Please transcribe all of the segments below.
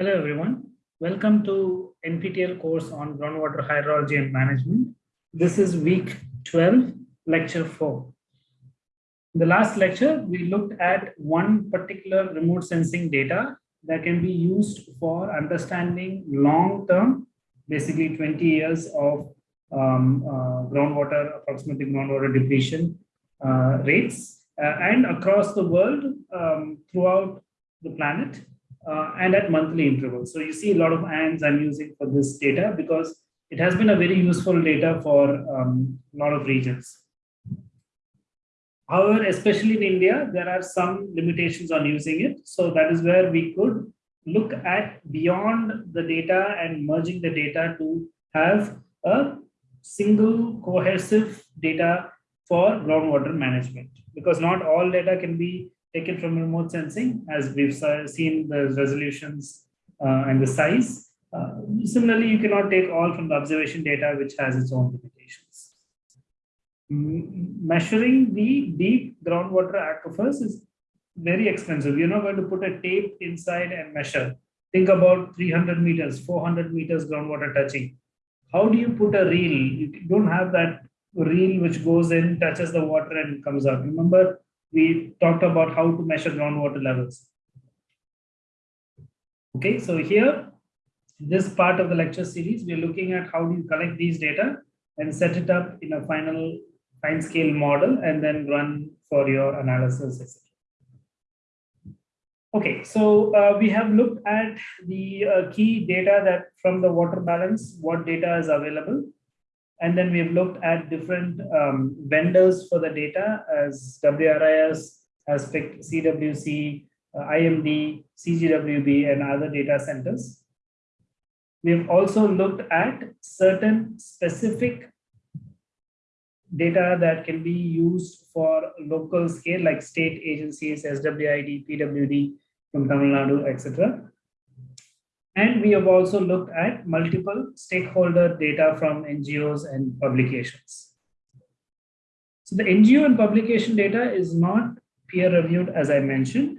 Hello, everyone. Welcome to NPTEL course on groundwater hydrology and management. This is week 12, lecture 4. In the last lecture, we looked at one particular remote sensing data that can be used for understanding long-term, basically 20 years of um, uh, groundwater, approximately groundwater depletion uh, rates, uh, and across the world um, throughout the planet uh, and at monthly intervals. So you see a lot of ANDs I'm using for this data because it has been a very useful data for um, a lot of regions. However, especially in India, there are some limitations on using it. So that is where we could look at beyond the data and merging the data to have a single cohesive data for groundwater management because not all data can be taken from remote sensing as we've seen the resolutions uh, and the size. Uh, similarly, you cannot take all from the observation data, which has its own limitations. Measuring the deep groundwater aquifers is very expensive. You're not going to put a tape inside and measure. Think about 300 meters, 400 meters groundwater touching. How do you put a reel? You don't have that reel which goes in, touches the water and comes out. Remember, we talked about how to measure groundwater levels. Okay, so here, this part of the lecture series, we're looking at how do you collect these data and set it up in a final fine scale model and then run for your analysis. Okay, so uh, we have looked at the uh, key data that from the water balance, what data is available. And then we've looked at different um, vendors for the data as WRIS has picked CWC, uh, IMD, CGWB, and other data centers. We've also looked at certain specific data that can be used for local scale like state agencies, SWID, PWD from Tamil Nadu, etc. And we have also looked at multiple stakeholder data from NGOs and publications. So the NGO and publication data is not peer reviewed, as I mentioned,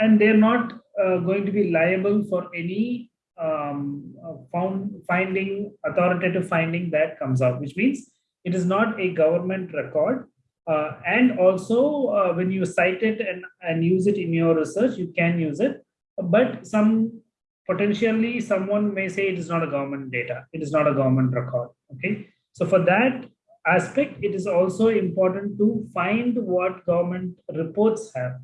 and they're not uh, going to be liable for any um, uh, found finding, authoritative finding that comes out, which means it is not a government record. Uh, and also, uh, when you cite it and, and use it in your research, you can use it. But some potentially someone may say it is not a government data it is not a government record okay? So for that aspect it is also important to find what government reports have.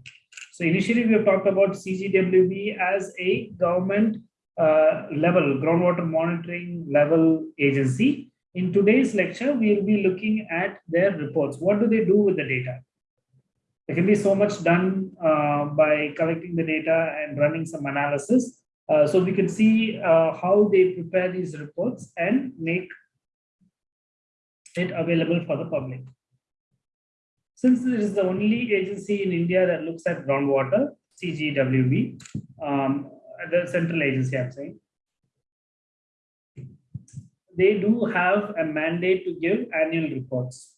So initially we have talked about cgwb as a government uh, level groundwater monitoring level agency. In today's lecture we will be looking at their reports. What do they do with the data? There can be so much done uh, by collecting the data and running some analysis uh, so we can see uh, how they prepare these reports and make it available for the public. Since this is the only agency in India that looks at groundwater, CGWB, um, the central agency I'm saying, they do have a mandate to give annual reports.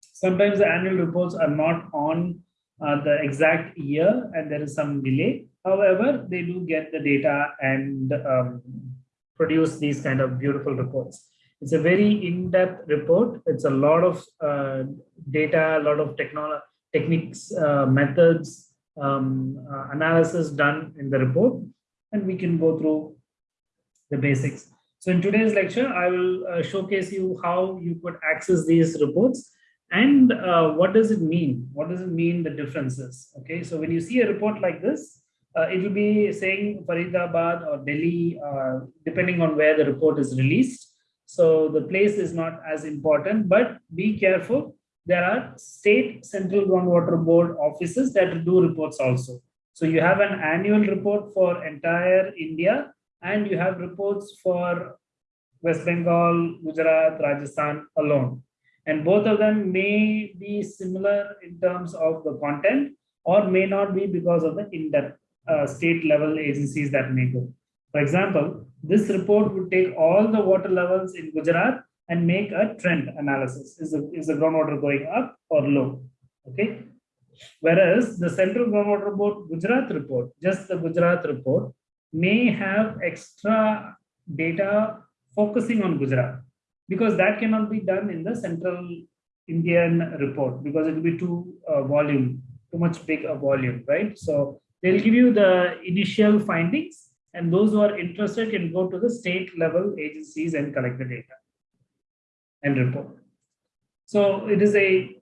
Sometimes the annual reports are not on uh, the exact year and there is some delay. However, they do get the data and um, produce these kind of beautiful reports. It's a very in-depth report. It's a lot of uh, data, a lot of techniques, uh, methods, um, uh, analysis done in the report, and we can go through the basics. So in today's lecture, I will uh, showcase you how you could access these reports and uh, what does it mean? What does it mean, the differences? Okay, so when you see a report like this, uh, it will be saying Faridabad or Delhi, uh, depending on where the report is released. So the place is not as important, but be careful. There are state central groundwater board offices that do reports also. So you have an annual report for entire India and you have reports for West Bengal, Gujarat, Rajasthan alone. And both of them may be similar in terms of the content or may not be because of the in-depth uh, state level agencies that may go. For example, this report would take all the water levels in Gujarat and make a trend analysis. Is the, is the groundwater going up or low? Okay. Whereas the Central Groundwater Board Gujarat report, just the Gujarat report, may have extra data focusing on Gujarat because that cannot be done in the central Indian report because it will be too uh, volume, too much big a volume, right? So they'll give you the initial findings and those who are interested can go to the state level agencies and collect the data and report. So it is a,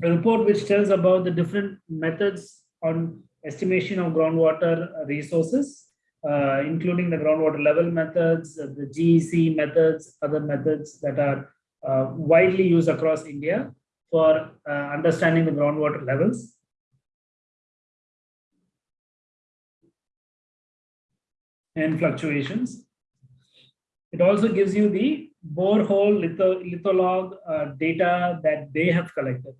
report which tells about the different methods on estimation of groundwater resources, uh, including the groundwater level methods, the GEC methods, other methods that are uh, widely used across India for uh, understanding the groundwater levels. And fluctuations. It also gives you the borehole litho, litholog uh, data that they have collected.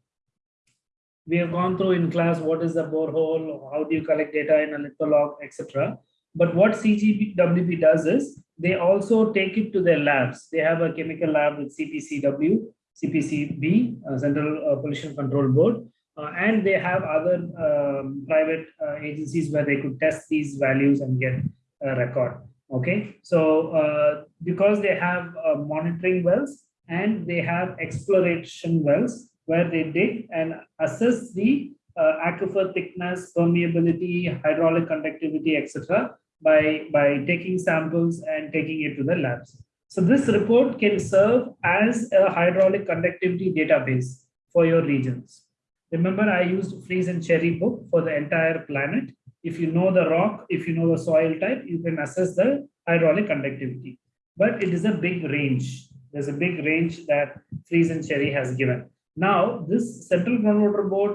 We have gone through in class what is the borehole, how do you collect data in a litholog, etc. But what CGWB does is they also take it to their labs. They have a chemical lab with CPCW, CPCB, uh, Central uh, Pollution Control Board, uh, and they have other um, private uh, agencies where they could test these values and get record. Okay, so uh, because they have uh, monitoring wells and they have exploration wells where they dig and assess the aquifer thickness, permeability, hydraulic conductivity, etc by, by taking samples and taking it to the labs. So this report can serve as a hydraulic conductivity database for your regions. Remember, I used Freeze and Cherry book for the entire planet. If you know the rock, if you know the soil type, you can assess the hydraulic conductivity. But it is a big range. There's a big range that Freeze and Cherry has given. Now, this central groundwater board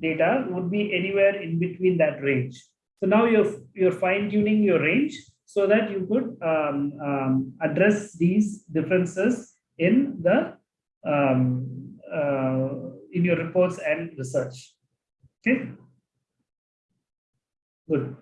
data would be anywhere in between that range. So now you're, you're fine tuning your range so that you could um, um, address these differences in the um, uh, in your reports and research. Okay, good.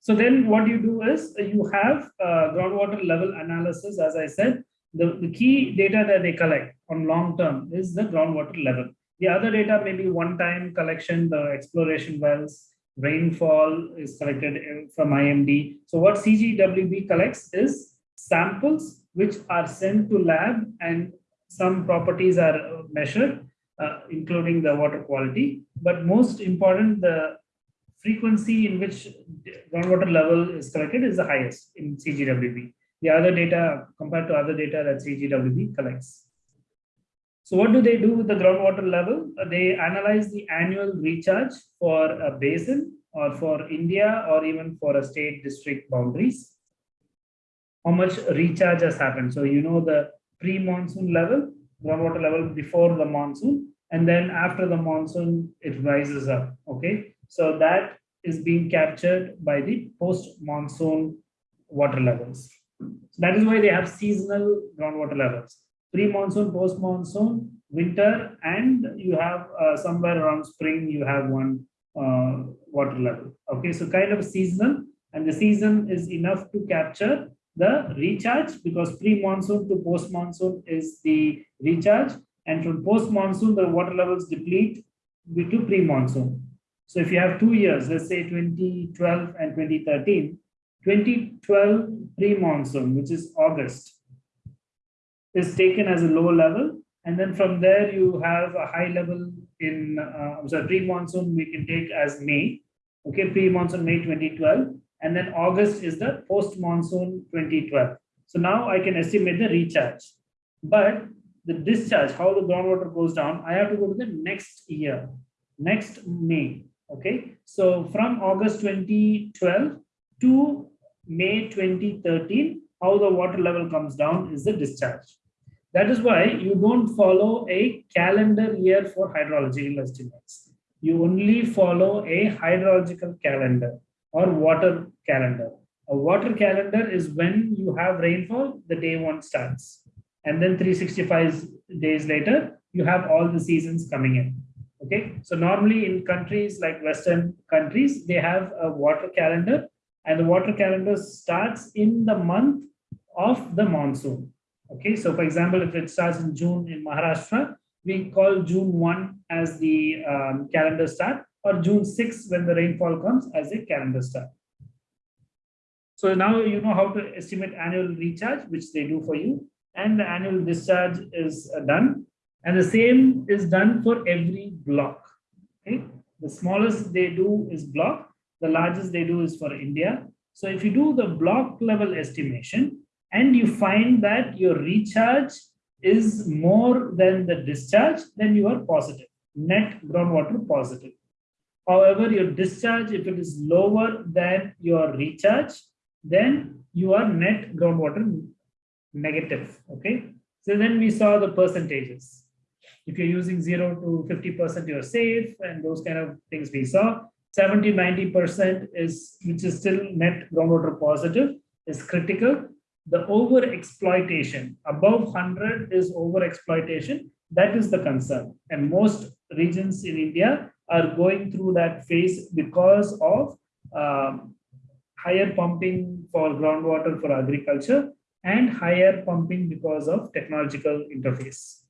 So then what you do is you have uh, groundwater level analysis, as I said, the, the key data that they collect on long term is the groundwater level. The other data may be one-time collection, the exploration wells, rainfall is collected from IMD. So what CGWB collects is samples which are sent to lab and some properties are measured, uh, including the water quality. But most important, the frequency in which groundwater level is collected is the highest in CGWB. The other data compared to other data that CGWB collects. So what do they do with the groundwater level? Uh, they analyze the annual recharge for a basin or for India or even for a state district boundaries. How much recharge has happened. So you know the pre-monsoon level, groundwater level before the monsoon, and then after the monsoon, it rises up. Okay. So that is being captured by the post-monsoon water levels. So that is why they have seasonal groundwater levels pre-monsoon, post-monsoon, winter, and you have uh, somewhere around spring, you have one uh, water level. Okay, so kind of seasonal, and the season is enough to capture the recharge because pre-monsoon to post-monsoon is the recharge, and from post-monsoon, the water levels deplete to pre-monsoon. So if you have two years, let's say 2012 and 2013, 2012 pre-monsoon, which is August, is taken as a low level. And then from there, you have a high level in, uh, I'm sorry, pre-monsoon we can take as May. Okay, pre-monsoon May 2012. And then August is the post-monsoon 2012. So now I can estimate the recharge. But the discharge, how the groundwater goes down, I have to go to the next year, next May. Okay, so from August 2012 to May 2013, how the water level comes down is the discharge. That is why you don't follow a calendar year for hydrological estimates. You only follow a hydrological calendar or water calendar. A water calendar is when you have rainfall, the day one starts. And then 365 days later, you have all the seasons coming in. Okay, so normally in countries like Western countries, they have a water calendar and the water calendar starts in the month of the monsoon. Okay, so for example, if it starts in June in Maharashtra, we call June 1 as the um, calendar start or June 6 when the rainfall comes as a calendar start. So now you know how to estimate annual recharge, which they do for you, and the annual discharge is uh, done. And the same is done for every block. Okay, the smallest they do is block, the largest they do is for India. So if you do the block level estimation and you find that your recharge is more than the discharge, then you are positive, net groundwater positive. However, your discharge, if it is lower than your recharge, then you are net groundwater negative. Okay. So then we saw the percentages. If you're using zero to 50%, you're safe, and those kind of things we saw. 70 90% is which is still net groundwater positive is critical. The over exploitation above 100 is over exploitation. That is the concern. And most regions in India are going through that phase because of um, higher pumping for groundwater for agriculture and higher pumping because of technological interface.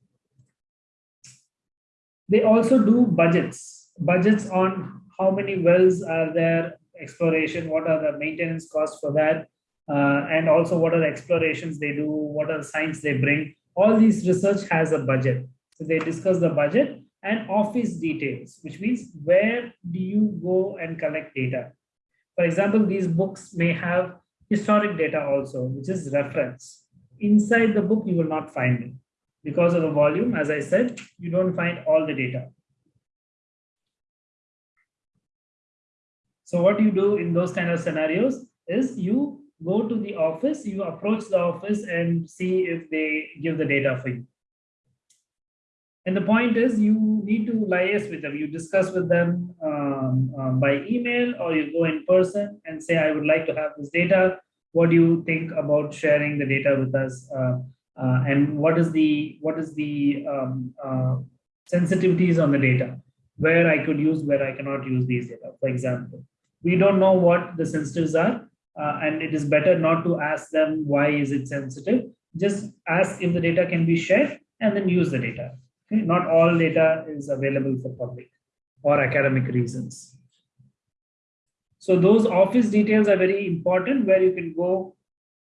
They also do budgets, budgets on how many wells are there, exploration, what are the maintenance costs for that, uh, and also what are the explorations they do, what are the science they bring. All these research has a budget. So they discuss the budget and office details, which means where do you go and collect data? For example, these books may have historic data also, which is reference. Inside the book, you will not find it. Because of the volume, as I said, you don't find all the data. So what you do in those kind of scenarios is you go to the office, you approach the office and see if they give the data for you. And the point is you need to liaise with them. You discuss with them um, um, by email or you go in person and say, I would like to have this data. What do you think about sharing the data with us? Uh, uh, and what is the what is the um, uh, sensitivities on the data? Where I could use, where I cannot use these data, for example. We don't know what the sensitives are, uh, and it is better not to ask them why is it sensitive. Just ask if the data can be shared and then use the data. Not all data is available for public or academic reasons. So those office details are very important where you can go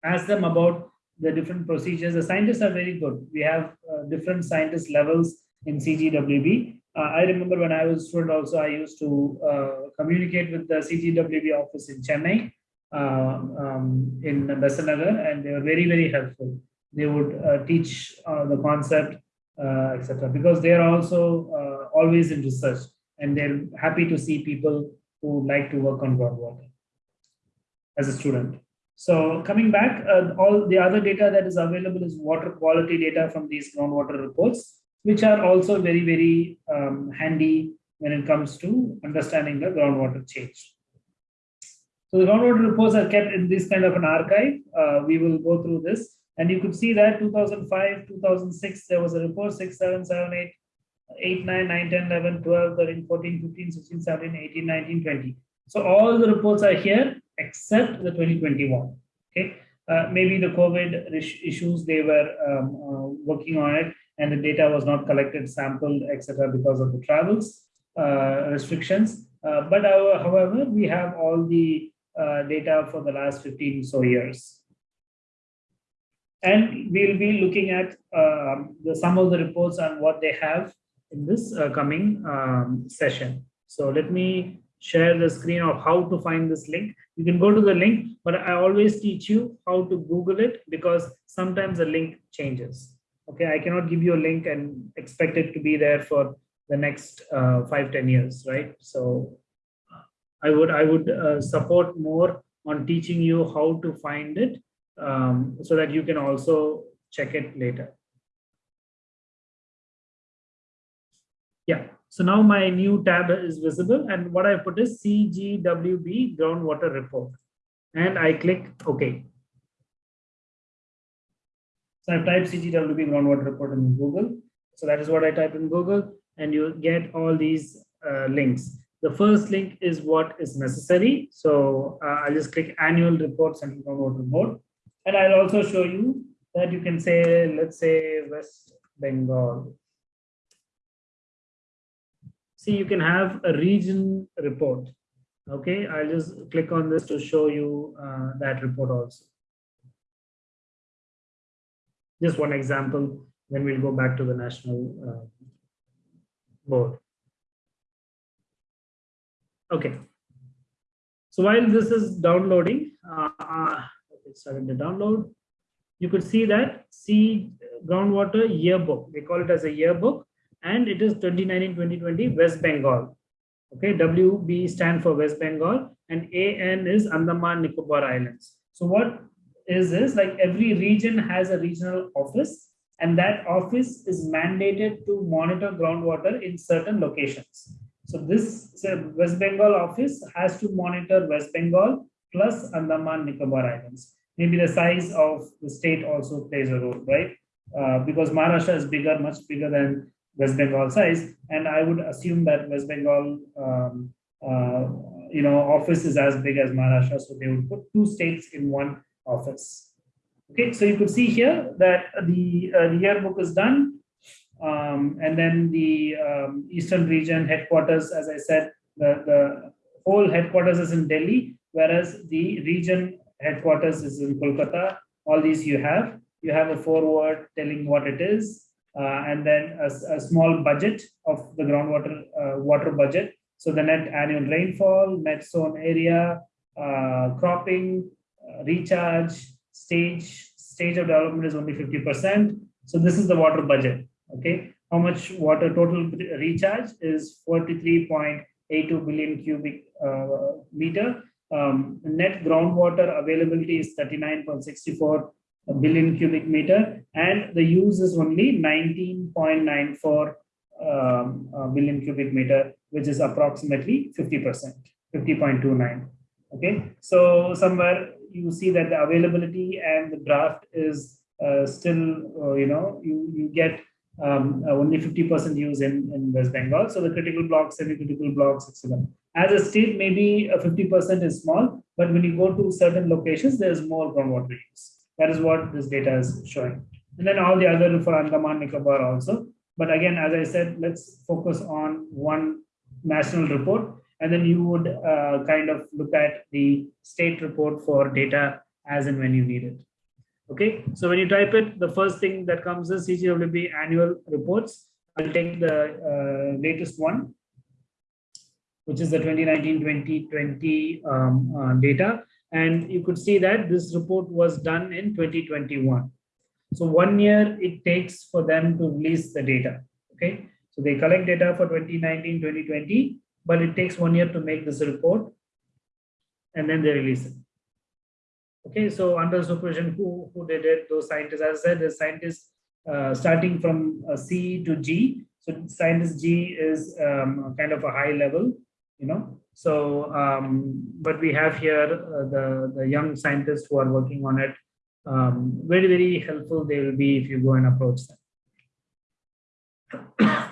ask them about the different procedures. The scientists are very good. We have uh, different scientist levels in CGWB. Uh, I remember when I was a student also, I used to uh, communicate with the CGWB office in Chennai, uh, um, in Besant Nagar, and they were very, very helpful. They would uh, teach uh, the concept etc. Because they are also always in research and they're happy to see people who like to work on groundwater as a student. So coming back, uh, all the other data that is available is water quality data from these groundwater reports, which are also very, very um, handy when it comes to understanding the groundwater change. So the groundwater reports are kept in this kind of an archive. Uh, we will go through this. And you could see that 2005, 2006, there was a report 6, 7, 7, 8, 8, 9, 9, 10, 11, 12, 13, 14, 15, 16, 17, 18, 19, 20. So all the reports are here except the 2021. Okay. Uh, maybe the COVID issues, they were um, uh, working on it and the data was not collected, sampled, etc. because of the travels uh, restrictions. Uh, but our, however, we have all the uh, data for the last 15 so years. And we'll be looking at uh, the, some of the reports on what they have in this uh, coming um, session. So let me share the screen of how to find this link. You can go to the link, but I always teach you how to Google it because sometimes the link changes. Okay, I cannot give you a link and expect it to be there for the next uh, five, 10 years, right? So I would I would uh, support more on teaching you how to find it um, so that you can also check it later. Yeah, so now my new tab is visible and what I put is CGWB groundwater report and I click OK. So I've typed CGWB groundwater report in Google. So that is what I type in Google and you get all these uh, links. The first link is what is necessary. So uh, I'll just click annual report central groundwater board. And I'll also show you that you can say, let's say West Bengal. See, you can have a region report. Okay, I'll just click on this to show you uh, that report also. Just one example, then we'll go back to the national uh, board. Okay. So while this is downloading, uh, uh, it's starting to download, you could see that see groundwater yearbook. They call it as a yearbook, and it is 2019-2020 West Bengal. Okay, WB stand for West Bengal, and AN is Andaman Nicobar Islands. So what is this? Like every region has a regional office, and that office is mandated to monitor groundwater in certain locations. So this so West Bengal office has to monitor West Bengal plus Andaman Nicobar Islands. Maybe the size of the state also plays a role, right? Uh, because Maharashtra is bigger, much bigger than West Bengal size, and I would assume that West Bengal, um, uh, you know, office is as big as Maharashtra, so they would put two states in one office. Okay, so you could see here that the, uh, the yearbook is done, um, and then the um, Eastern region headquarters, as I said, the, the whole headquarters is in Delhi, whereas the region headquarters is in Kolkata. All these you have. You have a foreword telling what it is, and then a, a, small budget of the groundwater uh, water budget. So the net annual rainfall, net zone area, uh, cropping, uh, recharge, stage, stage of development is only 50%. So this is the water budget, okay? How much water total recharge is 43.82 billion cubic uh, meter. Um, net groundwater availability is 39.64 billion cubic meter and the use is only 19.94 um, uh, billion cubic meter, which is approximately 50%, 50.29. Okay, so somewhere you see that the availability and the draft is uh, still, uh, you know, you, you get um, only 50% use in, in West Bengal. So the critical blocks, semi-critical blocks, etc. As a state, maybe 50% is small, but when you go to certain locations, there's more groundwater use. That is what this data is showing. And then all the other for Andaman Nicobar also. But again, as I said, let's focus on one national report. And then you would uh, kind of look at the state report for data as and when you need it. Okay, so when you type it, the first thing that comes is CGWB annual reports. I'll take the uh, latest one, which is the 2019-2020 um, uh, data. And you could see that this report was done in 2021. So one year it takes for them to release the data. Okay. So they collect data for 2019, 2020, but it takes one year to make this report and then they release it. Okay, so under supervision, who, who did it? Those scientists, as I said, the scientists uh, starting from uh, C to G. So scientist G is um, kind of a high level, you know, so, um, but we have here uh, the, the young scientists who are working on it. Um, very, very helpful they will be if you go and approach them.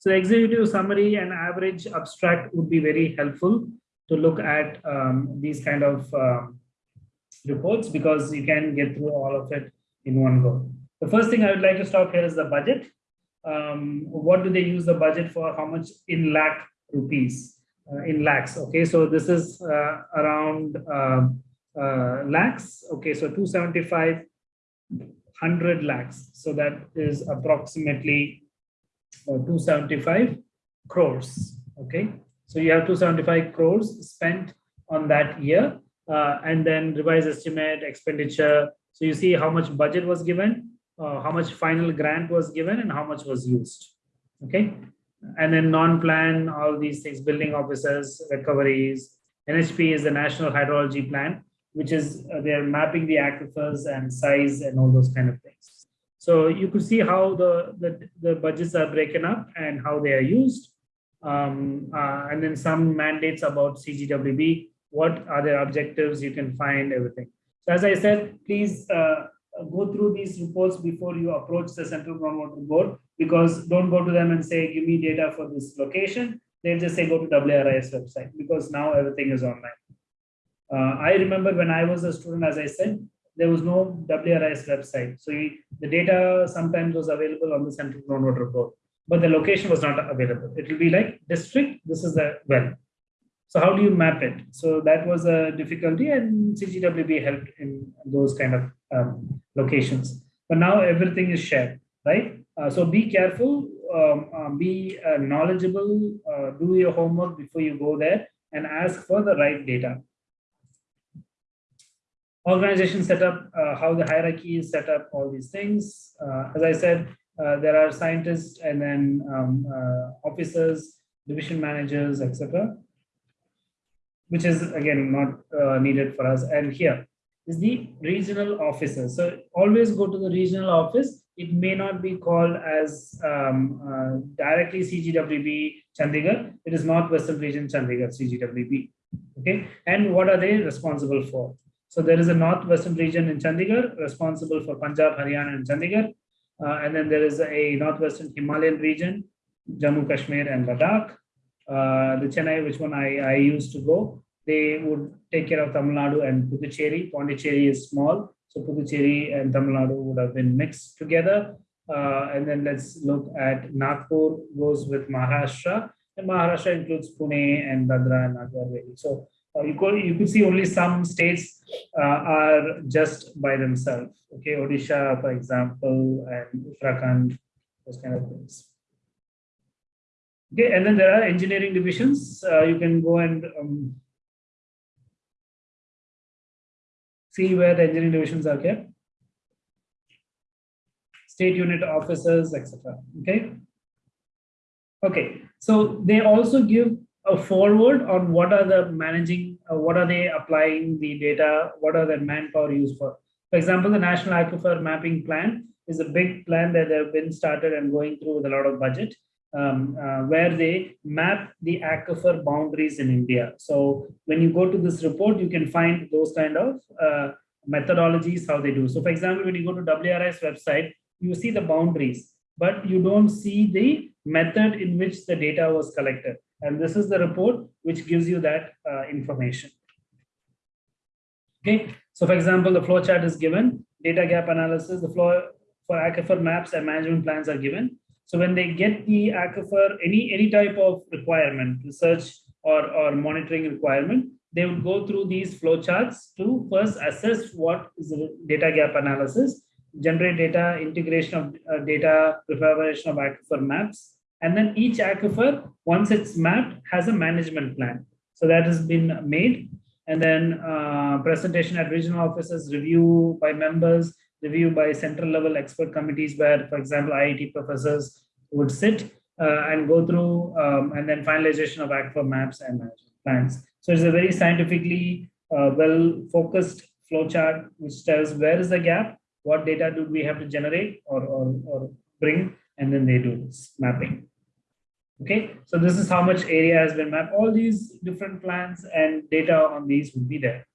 so executive summary and average abstract would be very helpful to look at um, these kind of um, reports because you can get through all of it in one go. The first thing I would like to stop here is the budget. Um, what do they use the budget for? How much in lakh rupees? Uh, in lakhs. Okay, so this is uh, around uh, lakhs. Okay, so 275 100 lakhs. So that is approximately 275 crores. Okay, so you have 275 crores spent on that year, uh, and then revised estimate expenditure. So you see how much budget was given, uh, how much final grant was given, and how much was used. Okay, and then non-plan, all these things, building officers, recoveries. NHP is the National Hydrology Plan, which is uh, they're mapping the aquifers and size and all those kind of things. So you could see how the, the, the budgets are broken up and how they are used. Um, uh, and then some mandates about CGWB, what are their objectives, you can find everything. So as I said, please uh, go through these reports before you approach the Central Groundwater Board because don't go to them and say, give me data for this location. they'll just say, go to WRIS website because now everything is online. Uh, I remember when I was a student, as I said, there was no WRIS website. So the data sometimes was available on the Central Groundwater Board, but the location was not available. It will be like district, this is the well. So how do you map it? So that was a difficulty and CGWB helped in those kind of um, locations. But now everything is shared, right? Uh, so be careful, um, uh, be uh, knowledgeable, uh, do your homework before you go there and ask for the right data. Organization setup, uh, how the hierarchy is set up, all these things. As I said, there are scientists and then um, officers, division managers, etc which is again not needed for us. And here is the regional officer. So always go to the regional office. It may not be called as um, uh, directly CGWB Chandigarh. It is Northwestern Region Chandigarh CGWB. Okay, and what are they responsible for? So there is a Northwestern region in Chandigarh responsible for Punjab, Haryana, and Chandigarh. Uh, and then there is a Northwestern Himalayan region, Jammu, Kashmir, and Ladakh. Uh, the Chennai, which one I, I used to go, they would take care of Tamil Nadu and Puducherry. Pondicherry is small, so Puducherry and Tamil Nadu would have been mixed together. Uh, and then let's look at Nagpur goes with Maharashtra, and Maharashtra includes Pune and Dadra and Nagar. So uh, you could you could see only some states uh, are just by themselves. Okay, Odisha, for example, and Uttarakhand, those kind of things. Okay, and then there are engineering divisions. Uh, you can go and um, see where the engineering divisions are kept. State unit officers, etc. Okay. Okay, so they also give a foreword on what are the managing, uh, what are they applying the data, what are the manpower used for. For example, the National Aquifer Mapping Plan is a big plan that they have been started and going through with a lot of budget um, uh, where they map the aquifer boundaries in India. So when you go to this report, you can find those kind of uh, methodologies, how they do. So for example, when you go to WRIS website, you see the boundaries, but you don't see the method in which the data was collected. And this is the report which gives you that uh, information. Okay, so for example, the flow chart is given, data gap analysis, the flow for aquifer maps and management plans are given. So when they get the aquifer, any, any type of requirement, research or, or monitoring requirement, they would go through these flowcharts to first assess what is data gap analysis, generate data, integration of uh, data, preparation of aquifer maps, and then each aquifer, once it's mapped, has a management plan. So that has been made. And then uh, presentation at regional offices, review by members, review by central level expert committees where, for example, IIT professors would sit uh, and go through um, and then finalization of aquifer maps and plans. So it's a very scientifically uh, well focused flowchart which tells where is the gap, what data do we have to generate or, or, or bring, and then they do this mapping. Okay, so this is how much area has been mapped. All these different plans and data on these will be there.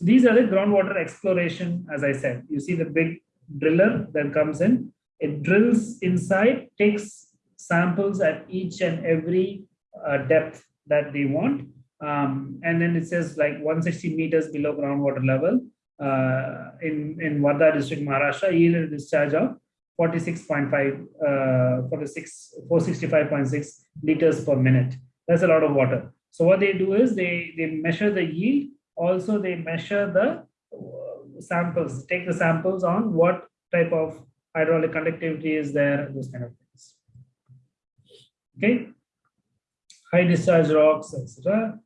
So these are the groundwater exploration, as I said. You see the big driller that comes in. It drills inside, takes samples at each and every uh, depth that they want. Um, and then it says like 160 meters below groundwater level uh, in, in Wardha district, Maharashtra, yield discharge of 46.5, uh, 46, 465.6 liters per minute. That's a lot of water. So what they do is they, they measure the yield also they measure the uh, samples, take the samples on what type of hydraulic conductivity is there, those kind of things. Okay, high discharge rocks, etc.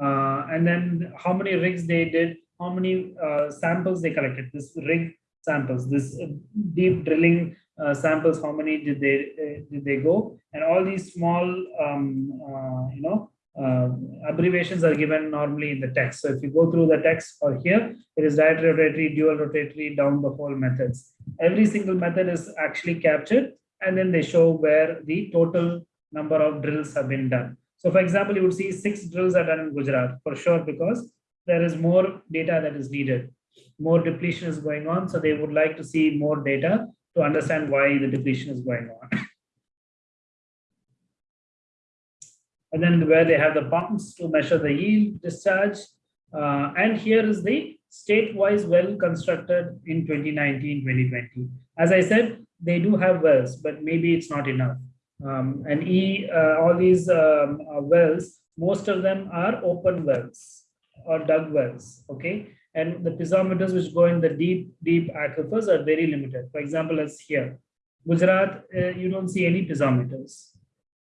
Uh, and then how many rigs they did, how many uh, samples they collected, this rig samples, this deep drilling uh, samples, how many did they uh, did they go, and all these small, um, uh, you know, uh, abbreviations are given normally in the text. So if you go through the text or here, it is direct rotatory, dual rotatory, down the hole methods. Every single method is actually captured and then they show where the total number of drills have been done. So for example, you would see six drills are done in Gujarat for sure because there is more data that is needed. More depletion is going on. So they would like to see more data to understand why the depletion is going on. and then where they have the pumps to measure the yield discharge. Uh, and here is the state-wise well constructed in 2019, 2020. As I said, they do have wells, but maybe it's not enough. Um, and e, uh, all these um, uh, wells most of them are open wells or dug wells, okay? And the piezometers which go in the deep, deep aquifers are very limited. For example, as here, Gujarat, uh, you don't see any piezometers.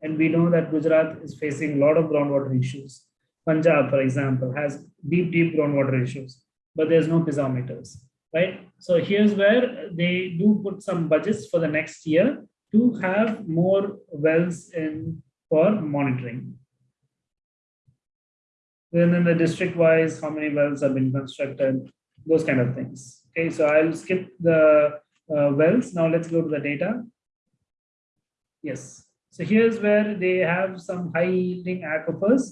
And we know that Gujarat is facing a lot of groundwater issues. Punjab, for example, has deep, deep groundwater issues, but there's no piezometers, right? So here's where they do put some budgets for the next year to have more wells in for monitoring. Then in the district wise, how many wells have been constructed, those kind of things. Okay, so I'll skip the uh, wells. Now let's go to the data. Yes, so here's where they have some high yielding aquifers.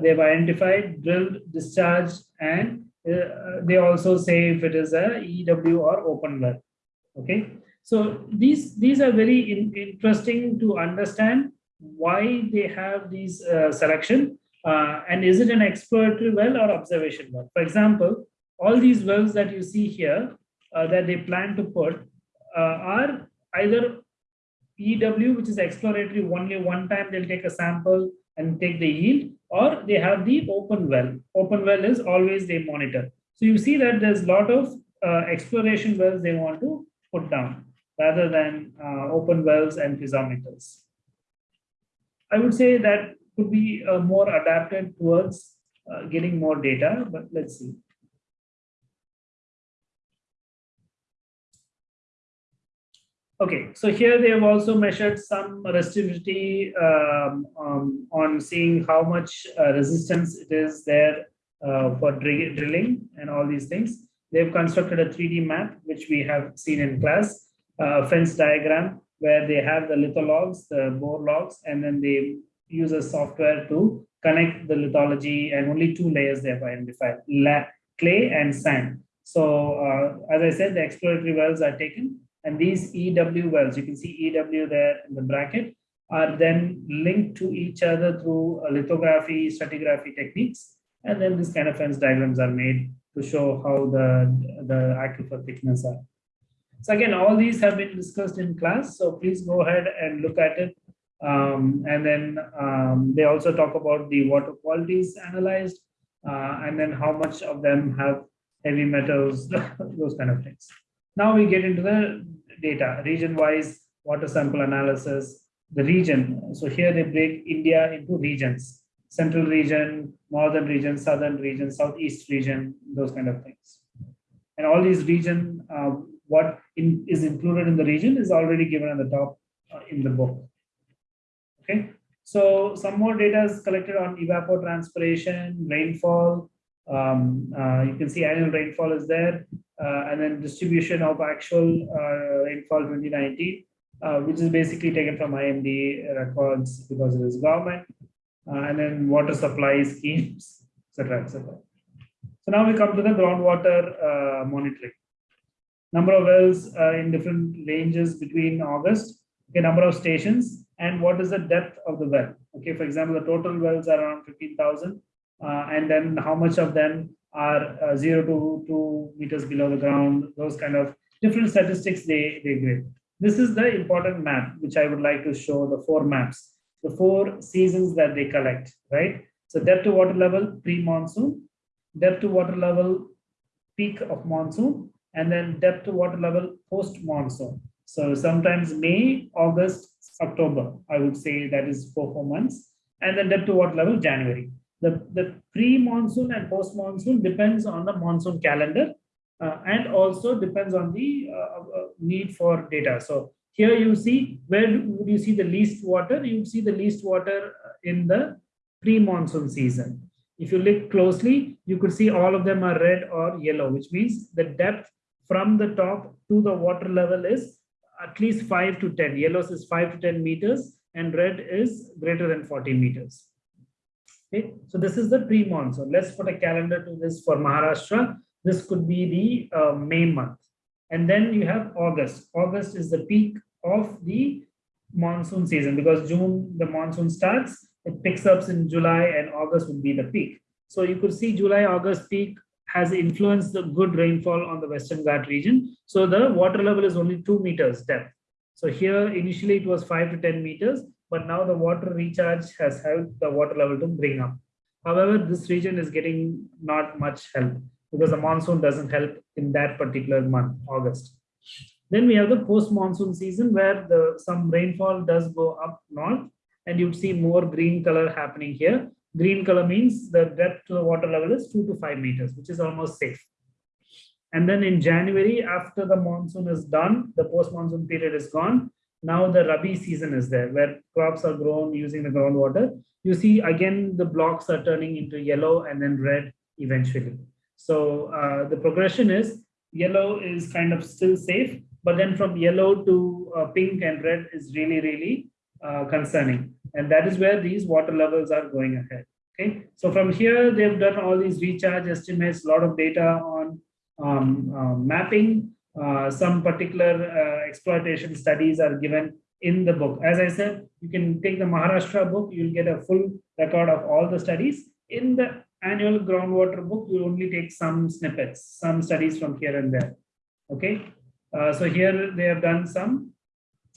They've identified, drilled, discharged, and uh, they also say if it is a EW or open well. Okay, so these these are very in, interesting to understand why they have these uh, selection uh, and is it an exploratory well or observation well? For example, all these wells that you see here uh, that they plan to put uh, are either EW, which is exploratory only one time they'll take a sample and take the yield, or they have the open well. Open well is always they monitor. So you see that there's a lot of uh, exploration wells they want to put down rather than uh, open wells and piezometers. I would say that could be uh, more adapted towards uh, getting more data, but let's see. Okay, so here they have also measured some resistivity um, um, on seeing how much uh, resistance it is there uh, for dr drilling and all these things. They've constructed a 3D map, which we have seen in class, uh, fence diagram, where they have the lithologs, the bore logs, and then they use a software to connect the lithology and only two layers they have identified, clay and sand. So uh, as I said, the exploratory wells are taken and these EW wells, you can see EW there in the bracket, are then linked to each other through lithography, stratigraphy techniques. And then this kind of fence diagrams are made to show how the, the aquifer thickness are. So again, all these have been discussed in class. So please go ahead and look at it um, and then um, they also talk about the water qualities analyzed uh, and then how much of them have heavy metals, those kind of things. Now we get into the data, region-wise water sample analysis, the region. So here they break India into regions, central region, northern region, southern region, southeast region, those kind of things. And all these region, uh, what in, is included in the region is already given at the top uh, in the book. Okay, so some more data is collected on evapotranspiration, rainfall. Um, uh, you can see annual rainfall is there, uh, and then distribution of actual uh, rainfall 2019, uh, which is basically taken from IMD records because it is government, and then water supply schemes, etc., etc. So now we come to the groundwater monitoring. Number of wells in different ranges between August, okay, number of stations, and what is the depth of the well. Okay, for example, the total wells are around 15,000, uh, and then how much of them are uh, zero to two meters below the ground, those kind of different statistics they, they give. This is the important map, which I would like to show the four maps, the four seasons that they collect, right? So depth to water level pre-monsoon, depth to water level peak of monsoon, and then depth to water level post-monsoon. So sometimes May, August, October, I would say that is four, four months. And then depth to water level? January. The, the pre-monsoon and post-monsoon depends on the monsoon calendar uh, and also depends on the uh, uh, need for data. So here you see, where would you see the least water? You see the least water in the pre-monsoon season. If you look closely, you could see all of them are red or yellow, which means the depth from the top to the water level is at least 5 to 10. Yellows is 5 to 10 meters and red is greater than 40 meters. Okay, so this is the pre-monsoon. Let's put a calendar to this for Maharashtra. This could be the uh, May month. And then you have August. August is the peak of the monsoon season because June, the monsoon starts, it picks up in July and August would be the peak. So you could see July, August peak, has influenced the good rainfall on the Western Ghat region. So the water level is only two meters depth. So here initially it was five to 10 meters, but now the water recharge has helped the water level to bring up. However, this region is getting not much help because the monsoon doesn't help in that particular month, August. Then we have the post-monsoon season where the some rainfall does go up north and you'd see more green color happening here. Green color means the depth to the water level is two to five meters, which is almost safe. And then in January, after the monsoon is done, the post-monsoon period is gone. Now the Rabi season is there where crops are grown using the groundwater. You see again, the blocks are turning into yellow and then red eventually. So uh, the progression is yellow is kind of still safe, but then from yellow to uh, pink and red is really, really uh, concerning. And that is where these water levels are going ahead. Okay, so from here, they've done all these recharge estimates, a lot of data on um, uh, mapping. Uh, some particular uh, exploitation studies are given in the book. As I said, you can take the Maharashtra book, you'll get a full record of all the studies. In the annual groundwater book, you only take some snippets, some studies from here and there. Okay, uh, so here they have done some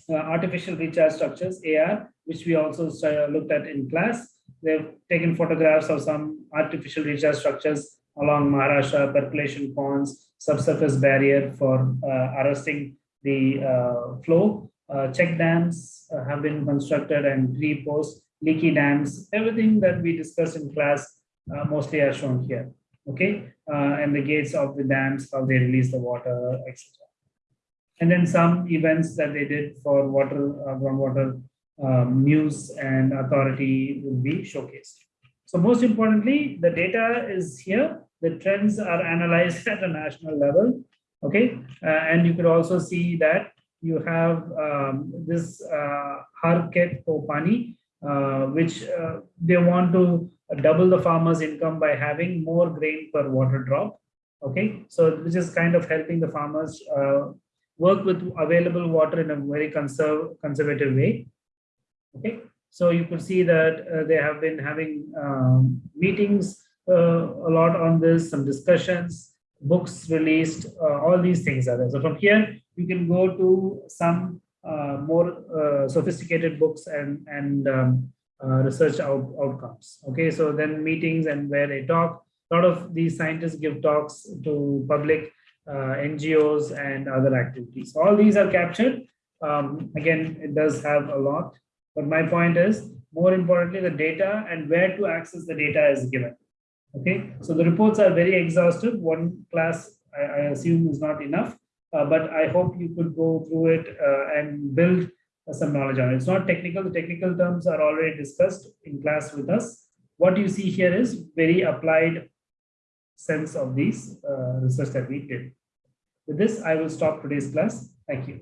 uh, artificial recharge structures, AR, which we also looked at in class. They've taken photographs of some artificial recharge structures along Maharashtra, percolation ponds, subsurface barrier for uh, arresting the uh, flow. Uh, check dams have been constructed and pre-post leaky dams. Everything that we discussed in class mostly are shown here. Okay, and the gates of the dams, how they release the water, etc. And then some events that they did for water, groundwater um, news and authority will be showcased. So most importantly, the data is here. The trends are analyzed at a national level. Okay, uh, and you could also see that you have um, this uh, Har Khet Pani, uh, which uh, they want to double the farmer's income by having more grain per water drop. Okay, so which is kind of helping the farmers uh, work with available water in a very conserve, conservative way. Okay, so you could see that uh, they have been having um, meetings a lot on this, some discussions, books released, uh, all these things are there. So from here, you can go to some uh, more uh, sophisticated books and, and um, uh, research out, outcomes. Okay, so then meetings and where they talk, a lot of these scientists give talks to public NGOs and other activities. All these are captured. Um, again, it does have a lot but my point is, more importantly, the data and where to access the data is given. Okay, so the reports are very exhaustive. One class, I, I assume, is not enough, uh, but I hope you could go through it uh, and build uh, some knowledge on it. It's not technical. The technical terms are already discussed in class with us. What you see here is very applied sense of these uh, research that we did. With this, I will stop today's class. Thank you.